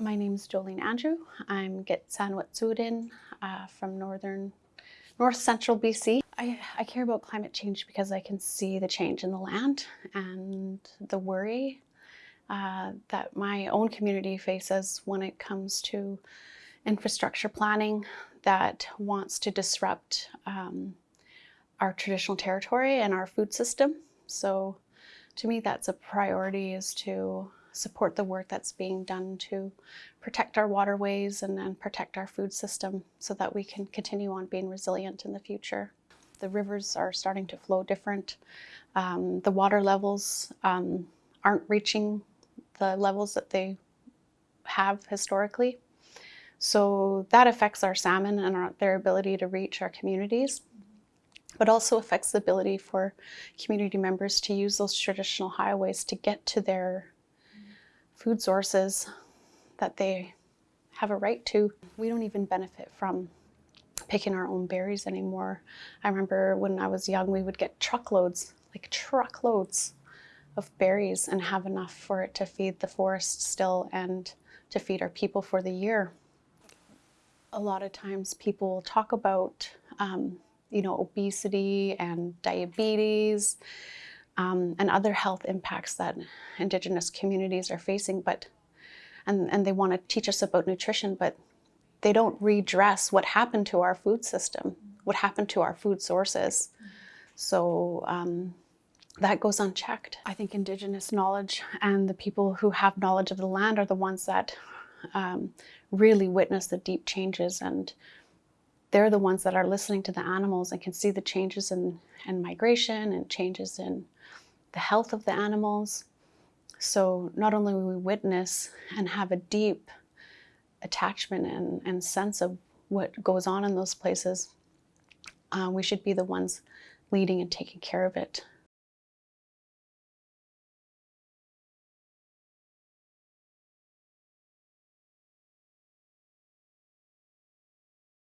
My name is Jolene Andrew. I'm Gitxaanwet'suwet'en uh, from northern, north central BC. I, I care about climate change because I can see the change in the land and the worry uh, that my own community faces when it comes to infrastructure planning that wants to disrupt um, our traditional territory and our food system. So to me, that's a priority is to support the work that's being done to protect our waterways and then protect our food system so that we can continue on being resilient in the future. The rivers are starting to flow different. Um, the water levels um, aren't reaching the levels that they have historically. So that affects our salmon and our, their ability to reach our communities, but also affects the ability for community members to use those traditional highways to get to their food sources that they have a right to. We don't even benefit from picking our own berries anymore. I remember when I was young, we would get truckloads, like truckloads of berries and have enough for it to feed the forest still and to feed our people for the year. A lot of times people talk about, um, you know, obesity and diabetes um, and other health impacts that Indigenous communities are facing, but and, and they want to teach us about nutrition, but they don't redress what happened to our food system, what happened to our food sources. So um, that goes unchecked. I think Indigenous knowledge and the people who have knowledge of the land are the ones that um, really witness the deep changes and they're the ones that are listening to the animals and can see the changes in, in migration and changes in the health of the animals. So not only we witness and have a deep attachment and, and sense of what goes on in those places, uh, we should be the ones leading and taking care of it